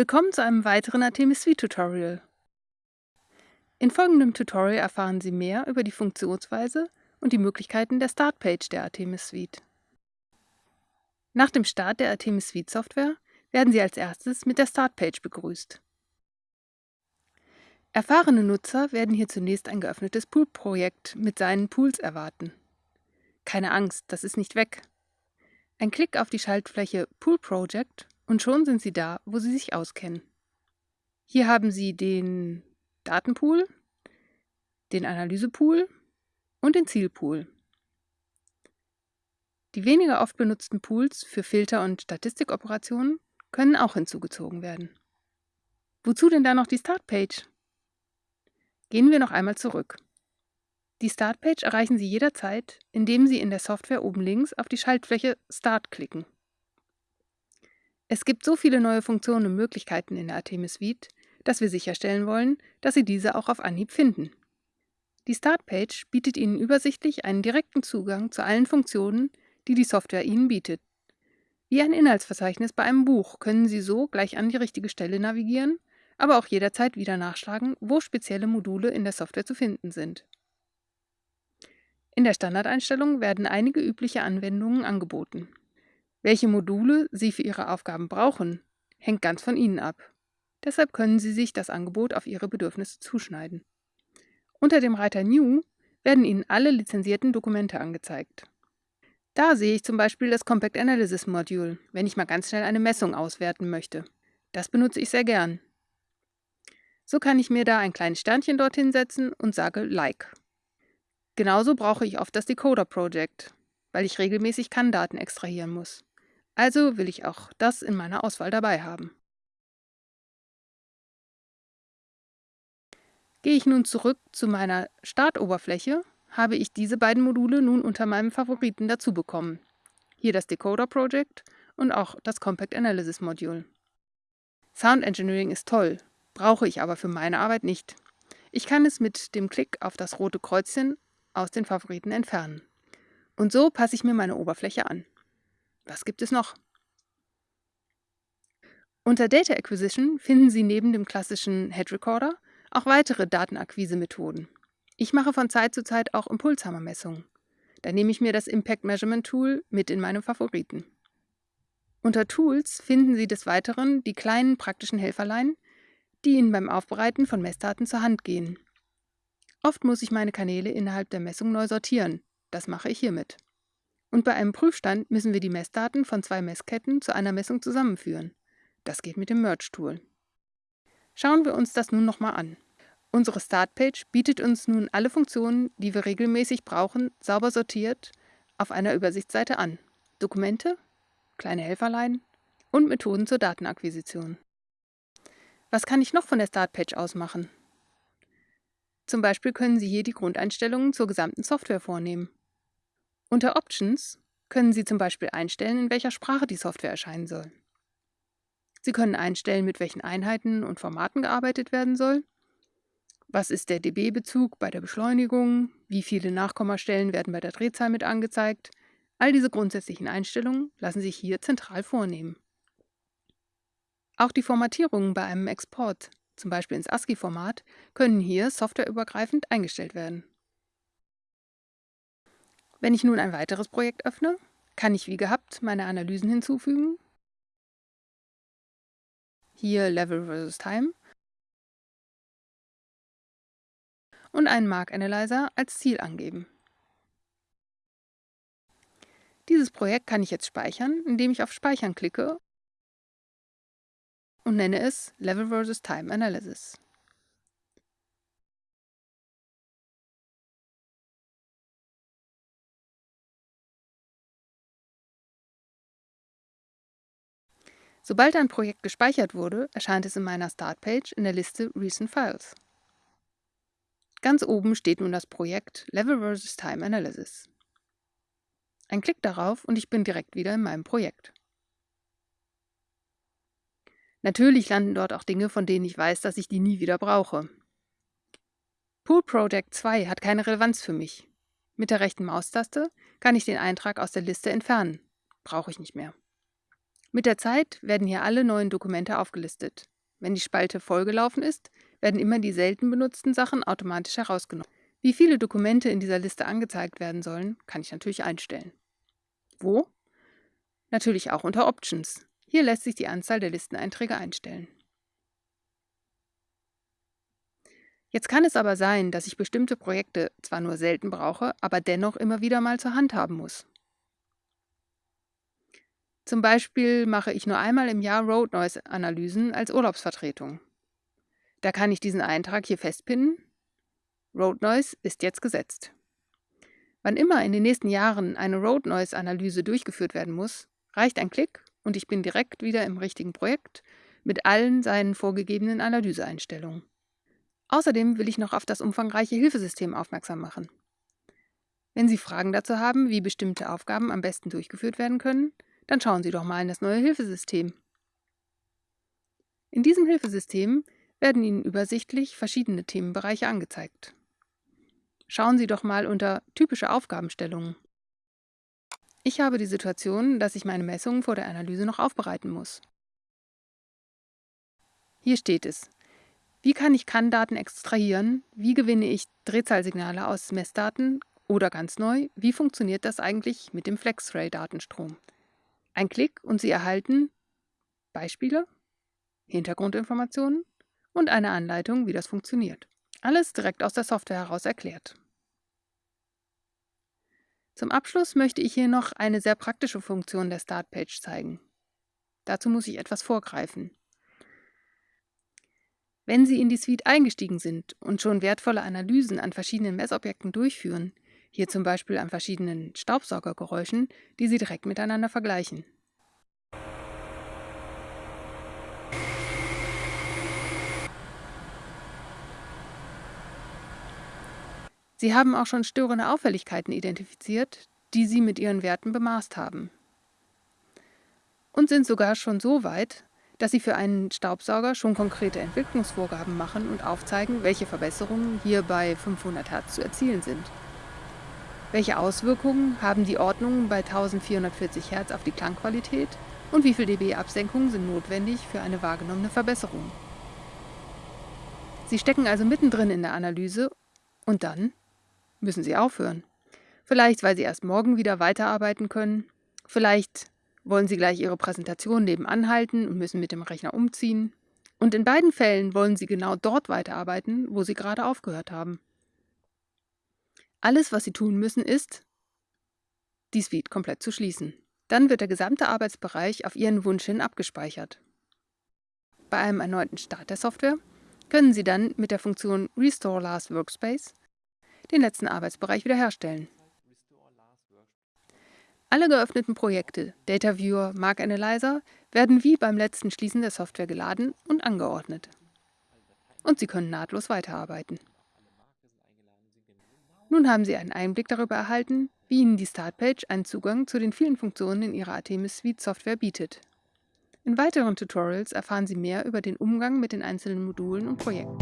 Willkommen zu einem weiteren Artemis Suite Tutorial. In folgendem Tutorial erfahren Sie mehr über die Funktionsweise und die Möglichkeiten der Startpage der Artemis Suite. Nach dem Start der Artemis Suite Software werden Sie als erstes mit der Startpage begrüßt. Erfahrene Nutzer werden hier zunächst ein geöffnetes Pool-Projekt mit seinen Pools erwarten. Keine Angst, das ist nicht weg. Ein Klick auf die Schaltfläche Pool Project und schon sind Sie da, wo Sie sich auskennen. Hier haben Sie den Datenpool, den Analysepool und den Zielpool. Die weniger oft benutzten Pools für Filter- und Statistikoperationen können auch hinzugezogen werden. Wozu denn da noch die Startpage? Gehen wir noch einmal zurück. Die Startpage erreichen Sie jederzeit, indem Sie in der Software oben links auf die Schaltfläche Start klicken. Es gibt so viele neue Funktionen und Möglichkeiten in der Artemis Suite, dass wir sicherstellen wollen, dass Sie diese auch auf Anhieb finden. Die Startpage bietet Ihnen übersichtlich einen direkten Zugang zu allen Funktionen, die die Software Ihnen bietet. Wie ein Inhaltsverzeichnis bei einem Buch können Sie so gleich an die richtige Stelle navigieren, aber auch jederzeit wieder nachschlagen, wo spezielle Module in der Software zu finden sind. In der Standardeinstellung werden einige übliche Anwendungen angeboten. Welche Module Sie für Ihre Aufgaben brauchen, hängt ganz von Ihnen ab. Deshalb können Sie sich das Angebot auf Ihre Bedürfnisse zuschneiden. Unter dem Reiter New werden Ihnen alle lizenzierten Dokumente angezeigt. Da sehe ich zum Beispiel das Compact Analysis Module, wenn ich mal ganz schnell eine Messung auswerten möchte. Das benutze ich sehr gern. So kann ich mir da ein kleines Sternchen dorthin setzen und sage Like. Genauso brauche ich oft das Decoder Project, weil ich regelmäßig CAN-Daten extrahieren muss. Also will ich auch das in meiner Auswahl dabei haben. Gehe ich nun zurück zu meiner Startoberfläche, habe ich diese beiden Module nun unter meinem Favoriten dazu bekommen. Hier das Decoder Project und auch das Compact Analysis Module. Sound Engineering ist toll, brauche ich aber für meine Arbeit nicht. Ich kann es mit dem Klick auf das rote Kreuzchen aus den Favoriten entfernen. Und so passe ich mir meine Oberfläche an. Was gibt es noch? Unter Data Acquisition finden Sie neben dem klassischen Head Recorder auch weitere Datenakquise-Methoden. Ich mache von Zeit zu Zeit auch Impulshammermessungen. Da nehme ich mir das Impact Measurement Tool mit in meine Favoriten. Unter Tools finden Sie des Weiteren die kleinen praktischen Helferlein, die Ihnen beim Aufbereiten von Messdaten zur Hand gehen. Oft muss ich meine Kanäle innerhalb der Messung neu sortieren. Das mache ich hiermit. Und bei einem Prüfstand müssen wir die Messdaten von zwei Messketten zu einer Messung zusammenführen. Das geht mit dem Merge-Tool. Schauen wir uns das nun nochmal an. Unsere Startpage bietet uns nun alle Funktionen, die wir regelmäßig brauchen, sauber sortiert auf einer Übersichtsseite an. Dokumente, kleine Helferlein und Methoden zur Datenakquisition. Was kann ich noch von der Startpage aus machen? Zum Beispiel können Sie hier die Grundeinstellungen zur gesamten Software vornehmen. Unter Options können Sie zum Beispiel einstellen, in welcher Sprache die Software erscheinen soll. Sie können einstellen, mit welchen Einheiten und Formaten gearbeitet werden soll. Was ist der dB-Bezug bei der Beschleunigung? Wie viele Nachkommastellen werden bei der Drehzahl mit angezeigt? All diese grundsätzlichen Einstellungen lassen sich hier zentral vornehmen. Auch die Formatierungen bei einem Export zum Beispiel ins ASCII-Format, können hier softwareübergreifend eingestellt werden. Wenn ich nun ein weiteres Projekt öffne, kann ich wie gehabt meine Analysen hinzufügen, hier Level vs. Time und einen Mark Analyzer als Ziel angeben. Dieses Projekt kann ich jetzt speichern, indem ich auf Speichern klicke und nenne es Level vs. Time Analysis. Sobald ein Projekt gespeichert wurde, erscheint es in meiner Startpage in der Liste Recent Files. Ganz oben steht nun das Projekt Level vs. Time Analysis. Ein Klick darauf und ich bin direkt wieder in meinem Projekt. Natürlich landen dort auch Dinge, von denen ich weiß, dass ich die nie wieder brauche. Pool Project 2 hat keine Relevanz für mich. Mit der rechten Maustaste kann ich den Eintrag aus der Liste entfernen. Brauche ich nicht mehr. Mit der Zeit werden hier alle neuen Dokumente aufgelistet. Wenn die Spalte vollgelaufen ist, werden immer die selten benutzten Sachen automatisch herausgenommen. Wie viele Dokumente in dieser Liste angezeigt werden sollen, kann ich natürlich einstellen. Wo? Natürlich auch unter Options. Hier lässt sich die Anzahl der Listeneinträge einstellen. Jetzt kann es aber sein, dass ich bestimmte Projekte zwar nur selten brauche, aber dennoch immer wieder mal zur Hand haben muss. Zum Beispiel mache ich nur einmal im Jahr Road Noise Analysen als Urlaubsvertretung. Da kann ich diesen Eintrag hier festpinnen. Road Noise ist jetzt gesetzt. Wann immer in den nächsten Jahren eine Road Noise Analyse durchgeführt werden muss, reicht ein Klick und ich bin direkt wieder im richtigen Projekt mit allen seinen vorgegebenen Analyseeinstellungen. Außerdem will ich noch auf das umfangreiche Hilfesystem aufmerksam machen. Wenn Sie Fragen dazu haben, wie bestimmte Aufgaben am besten durchgeführt werden können, dann schauen Sie doch mal in das neue Hilfesystem. In diesem Hilfesystem werden Ihnen übersichtlich verschiedene Themenbereiche angezeigt. Schauen Sie doch mal unter Typische Aufgabenstellungen. Ich habe die Situation, dass ich meine Messungen vor der Analyse noch aufbereiten muss. Hier steht es, wie kann ich CAN-Daten extrahieren? Wie gewinne ich Drehzahlsignale aus Messdaten? Oder ganz neu, wie funktioniert das eigentlich mit dem FlexRay-Datenstrom? Ein Klick und Sie erhalten Beispiele, Hintergrundinformationen und eine Anleitung, wie das funktioniert. Alles direkt aus der Software heraus erklärt. Zum Abschluss möchte ich hier noch eine sehr praktische Funktion der Startpage zeigen. Dazu muss ich etwas vorgreifen. Wenn Sie in die Suite eingestiegen sind und schon wertvolle Analysen an verschiedenen Messobjekten durchführen, hier zum Beispiel an verschiedenen Staubsaugergeräuschen, die Sie direkt miteinander vergleichen. Sie haben auch schon störende Auffälligkeiten identifiziert, die Sie mit Ihren Werten bemaßt haben. Und sind sogar schon so weit, dass sie für einen Staubsauger schon konkrete Entwicklungsvorgaben machen und aufzeigen, welche Verbesserungen hier bei 500 Hertz zu erzielen sind. Welche Auswirkungen haben die Ordnungen bei 1440 Hertz auf die Klangqualität und wie viel dB Absenkungen sind notwendig für eine wahrgenommene Verbesserung? Sie stecken also mittendrin in der Analyse und dann müssen Sie aufhören. Vielleicht, weil Sie erst morgen wieder weiterarbeiten können, vielleicht wollen Sie gleich Ihre Präsentation nebenan halten und müssen mit dem Rechner umziehen. Und in beiden Fällen wollen Sie genau dort weiterarbeiten, wo Sie gerade aufgehört haben. Alles, was Sie tun müssen, ist, die Suite komplett zu schließen. Dann wird der gesamte Arbeitsbereich auf Ihren Wunsch hin abgespeichert. Bei einem erneuten Start der Software können Sie dann mit der Funktion Restore Last Workspace den letzten Arbeitsbereich wiederherstellen. Alle geöffneten Projekte, Data Viewer, Mark Analyzer, werden wie beim letzten Schließen der Software geladen und angeordnet. Und Sie können nahtlos weiterarbeiten. Nun haben Sie einen Einblick darüber erhalten, wie Ihnen die Startpage einen Zugang zu den vielen Funktionen in Ihrer Artemis Suite Software bietet. In weiteren Tutorials erfahren Sie mehr über den Umgang mit den einzelnen Modulen und Projekten.